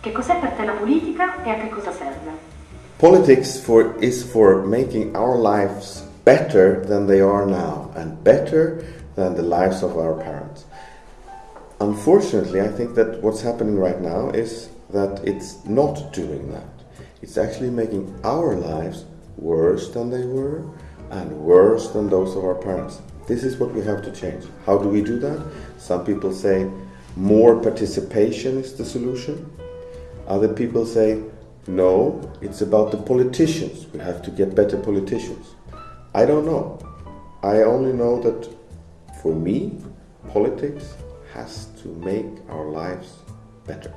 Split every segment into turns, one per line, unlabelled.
Che cos'è per te la politica e a che cosa serve?
Politics for, is for making our lives better than they are now and better than the lives of our parents. Unfortunately, I think that what's happening right now is that it's not doing that. It's actually making our lives worse than they were and worse than those of our parents. This is what we have to change. How do we do that? Some people say more participation is the solution. Other people say no, it's about the politicians. We have to get better politicians. I don't know. I only know that for me, politics has to make our lives better.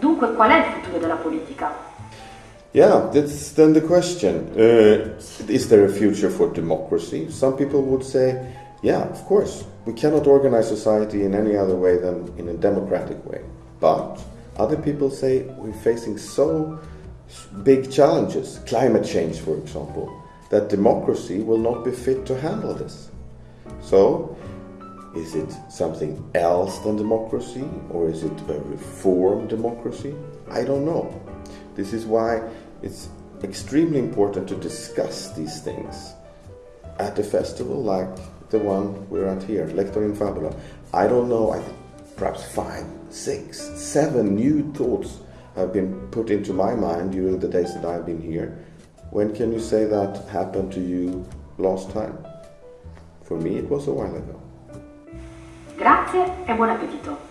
Dunque, qual è il futuro della politica?
Yeah, that's then the question. Uh, is there a future for democracy? Some people would say, yeah, of course. We cannot organize society in any other way than in a democratic way. But other people say we're facing so big challenges, climate change, for example, that democracy will not be fit to handle this. So, is it something else than democracy, or is it a reform democracy? I don't know. This is why it's extremely important to discuss these things at a festival like the one we're at here, Lector in Fabula. I don't know, I perhaps five, six, seven new thoughts have been put into my mind during the days that I've been here. When can you say that happened to you last time? For me, it was a while ago.
Grazie e buon appetito!